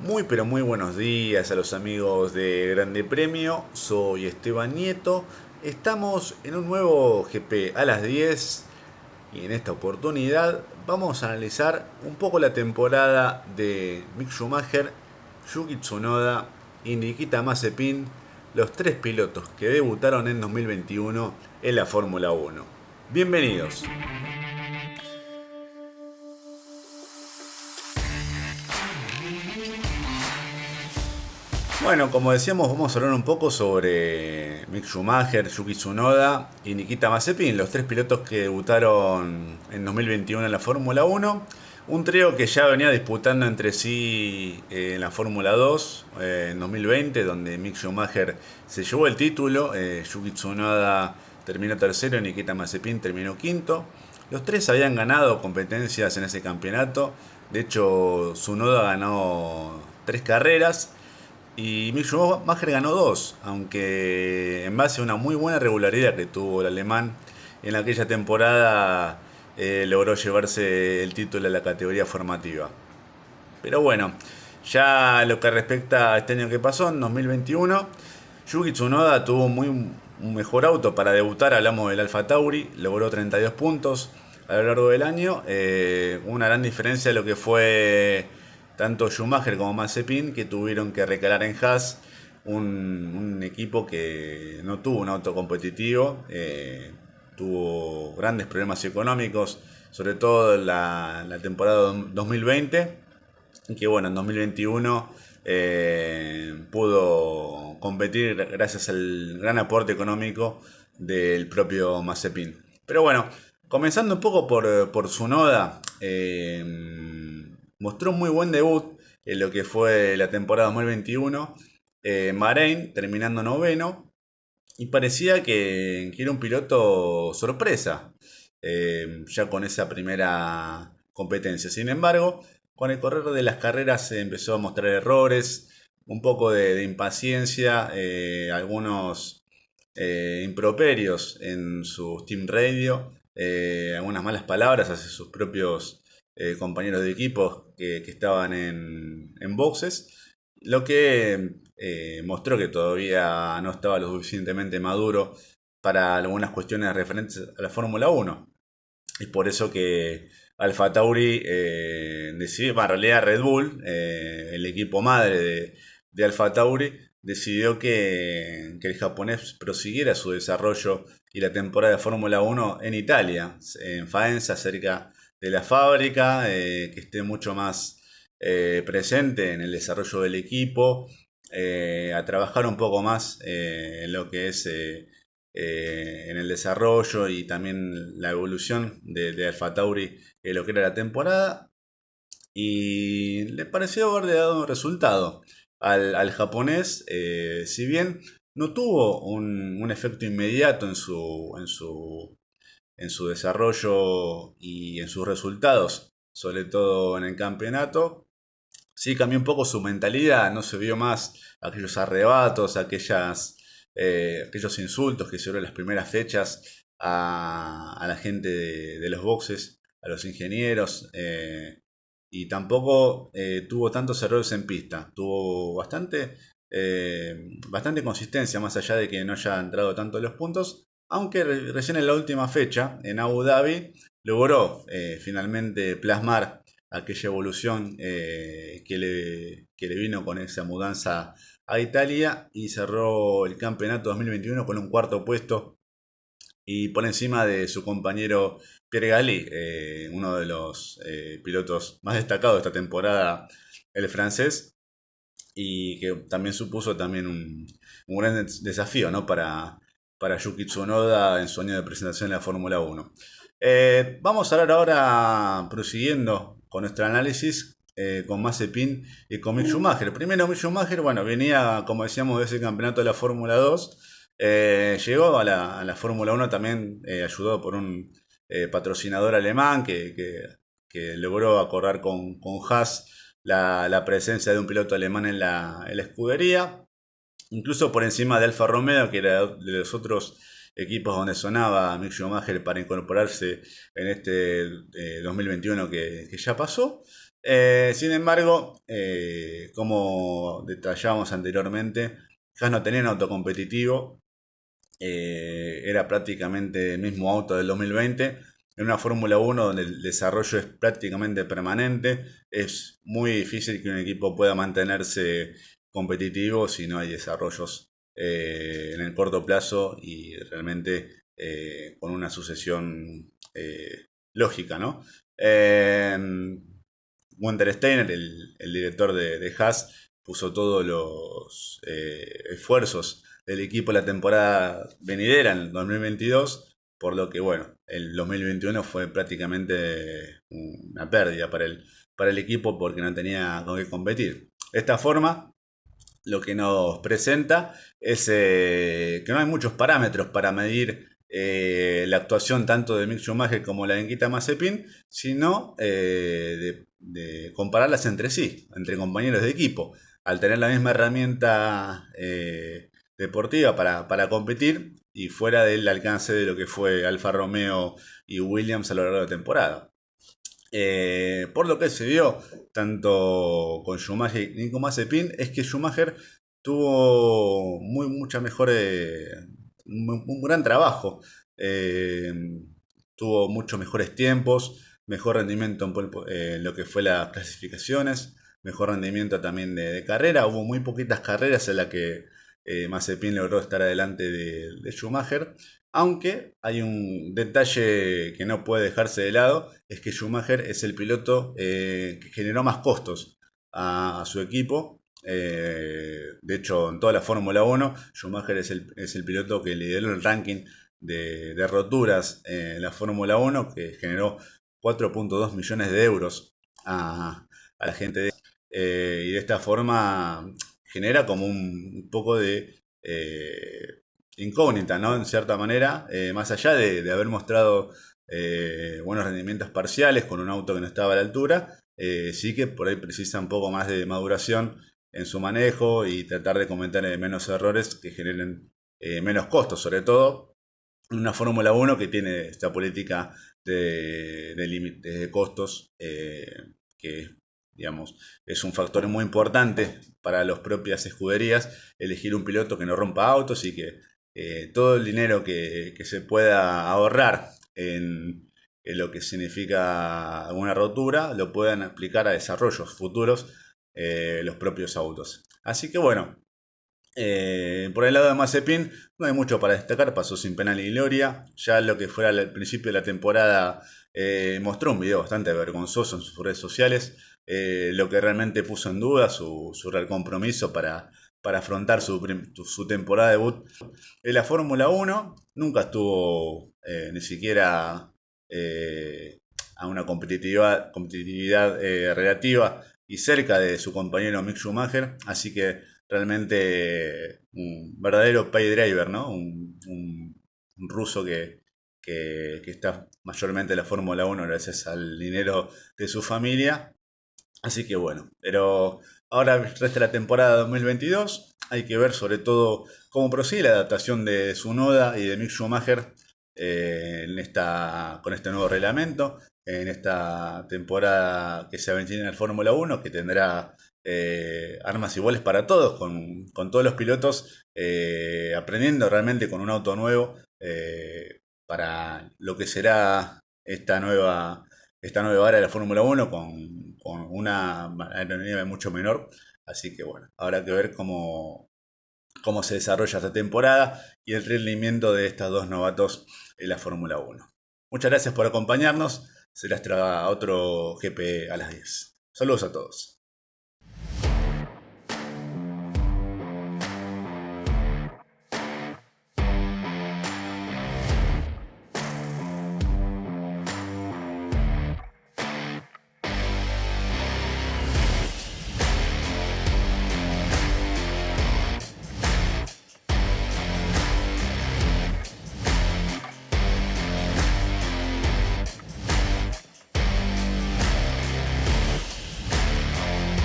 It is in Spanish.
Muy pero muy buenos días a los amigos de Grande Premio, soy Esteban Nieto, estamos en un nuevo GP a las 10 y en esta oportunidad vamos a analizar un poco la temporada de Mick Schumacher, Yuki Tsunoda y Nikita Mazepin, los tres pilotos que debutaron en 2021 en la Fórmula 1. Bienvenidos. Bueno, como decíamos, vamos a hablar un poco sobre Mick Schumacher, Yuki Tsunoda y Nikita Mazepin, los tres pilotos que debutaron en 2021 en la Fórmula 1. Un trío que ya venía disputando entre sí eh, en la Fórmula 2 eh, en 2020, donde Mick Schumacher se llevó el título, eh, Yuki Tsunoda terminó tercero y Nikita Mazepin terminó quinto. Los tres habían ganado competencias en ese campeonato, de hecho Tsunoda ganó tres carreras y Mick Schumacher ganó dos, aunque en base a una muy buena regularidad que tuvo el alemán en aquella temporada eh, logró llevarse el título de la categoría formativa. Pero bueno, ya lo que respecta a este año que pasó, en 2021, Yuki Tsunoda tuvo muy, un mejor auto para debutar, hablamos del Alfa Tauri, logró 32 puntos a lo largo del año, eh, una gran diferencia de lo que fue tanto Schumacher como Mazepin que tuvieron que recalar en Haas, un, equipo que no tuvo un auto competitivo, eh, tuvo grandes problemas económicos, sobre todo la, la temporada 2020, que bueno, en 2021 eh, pudo competir gracias al gran aporte económico del propio Mazepin. Pero bueno, comenzando un poco por, por su noda, eh, mostró muy buen debut en lo que fue la temporada 2021. Eh, Bahrein terminando noveno. Y parecía que, era un piloto sorpresa. Eh, ya con esa primera competencia. Sin embargo, con el correr de las carreras se empezó a mostrar errores, un poco de, impaciencia, eh, algunos eh, improperios en su Team Radio, algunas malas palabras hacia sus propios eh, compañeros de equipo que, estaban en, boxes, lo que eh, mostró que todavía no estaba lo suficientemente maduro para algunas cuestiones referentes a la Fórmula 1. Es por eso que Alfa Tauri eh, decidió, en realidad Red Bull, el equipo madre de, de Alfa Tauri, decidió que, que, el japonés prosiguiera su desarrollo y la temporada de Fórmula 1 en Italia, en Faenza, cerca de la fábrica, eh, que esté mucho más eh, presente en el desarrollo del equipo, eh, a trabajar un poco más en lo que es en el desarrollo y también la evolución de, de Alfa Tauri en lo que era la temporada. Y le pareció haberle dado un resultado al, japonés, si bien no tuvo un, un efecto inmediato en su, en su en su desarrollo y en sus resultados, sobre todo en el campeonato. Sí cambió un poco su mentalidad, no se vio más aquellos arrebatos, aquellas, eh, aquellos insultos que se en las primeras fechas a, la gente de, los boxes, a los ingenieros, eh, y tampoco eh, tuvo tantos errores en pista, tuvo bastante, bastante consistencia, más allá de que no haya entrado tanto en los puntos, aunque recién en la última fecha, en Abu Dhabi, logró eh, finalmente plasmar aquella evolución eh, que, le, le, vino con esa mudanza a Italia y cerró el campeonato 2021 con un cuarto puesto y por encima de su compañero Pierre Galli, eh, uno de los pilotos más destacados de esta temporada, el francés, y que también supuso también un, un gran desafío ¿no? para, para Yuki Tsunoda en su año de presentación en la Fórmula 1. Eh, vamos a hablar ahora, prosiguiendo con nuestro análisis, eh, con Mazepin y con Mick Schumacher. Primero Mick Schumacher, bueno, venía, como decíamos, de ese campeonato de la Fórmula 2. Eh, llegó a la, Fórmula 1 también ayudado por un patrocinador alemán que, logró acordar con, con Haas la, presencia de un piloto alemán en la, en la escudería incluso por encima de Alfa Romeo, que era de los otros equipos donde sonaba Mick Schumacher para incorporarse en este 2021 eh, que, ya pasó. Eh, sin embargo, eh, como detallamos anteriormente, Haas no tenía un auto competitivo, eh, era prácticamente el mismo auto del 2020, en una Fórmula 1 donde el desarrollo es prácticamente permanente, es muy difícil que un equipo pueda mantenerse competitivo si no hay desarrollos en el corto plazo y realmente con una sucesión lógica, ¿no? Winter Steiner, el, director de, Haas, puso todos los eh, esfuerzos del equipo la temporada venidera en el 2022, por lo que, bueno, el 2021 fue prácticamente una pérdida para el, para el equipo porque no tenía con qué competir. De esta forma, lo que nos presenta es eh, que no hay muchos parámetros para medir eh, la actuación tanto de Mick Schumacher como la de Nikita Mazepin, sino de de compararlas entre sí, entre compañeros de equipo. Al tener la misma herramienta eh, deportiva para, competir y fuera del alcance de lo que fue Alfa Romeo y Williams a lo largo de la temporada. Eh, por lo que se vio tanto con Schumacher y con Mazepin es que Schumacher tuvo muy mucha mejor eh, un, gran trabajo tuvo muchos mejores tiempos mejor rendimiento en, lo que fue las clasificaciones, mejor rendimiento también de, carrera. Hubo muy poquitas carreras en las que eh, logró estar adelante de, Schumacher. Aunque hay un detalle que no puede dejarse de lado, es que Schumacher es el piloto eh, que generó más costos a, su equipo. Eh, de hecho, en toda la Fórmula 1, Schumacher es el, es el, piloto que lideró el ranking de, roturas en la Fórmula 1, que generó 4.2 millones de euros a, la gente de, eh, y de esta forma genera como un, poco de incógnita, ¿no? En cierta manera, eh, más allá de, haber mostrado buenos rendimientos parciales con un auto que no estaba a la altura, sí que por ahí precisa un poco más de maduración en su manejo y tratar de cometer menos errores que generen menos costos, sobre todo en una Fórmula 1 que tiene esta política de, límites de costos, eh, que digamos, es un factor muy importante para las propias escuderías, elegir un piloto que no rompa autos y que eh, todo el dinero que, se pueda ahorrar en, lo que significa una rotura lo puedan aplicar a desarrollos futuros eh, los propios autos. Así que bueno, eh, por el lado de Mazepin no hay mucho para destacar, pasó sin penal y gloria. Ya lo que fuera al principio de la temporada mostró un video bastante vergonzoso en sus redes sociales, lo que realmente puso en duda su, real compromiso para, para afrontar su, temporada de debut en la Fórmula 1. Nunca estuvo ni siquiera a una competitividad, competitividad relativa y cerca de su compañero Mick Schumacher, así que realmente un verdadero pay driver, ¿no? Un, ruso que, está mayormente en la Fórmula 1 gracias al dinero de su familia. Así que bueno, pero ahora resta la temporada 2022. Hay que ver sobre todo cómo prosigue la adaptación de Sunoda y de Mick Schumacher eh, en esta, con este nuevo reglamento, en esta temporada que se avecina en el Fórmula 1, que tendrá eh, armas iguales para todos, con, todos los pilotos eh, aprendiendo realmente con un auto nuevo para lo que será esta nueva, esta nueva era de la Fórmula 1 con, con una aerodinámica mucho menor. Así que bueno, habrá que ver cómo, cómo se desarrolla esta temporada y el rendimiento de estos dos novatos en la Fórmula 1. Muchas gracias por acompañarnos. Será hasta otro GP a las 10. Saludos a todos.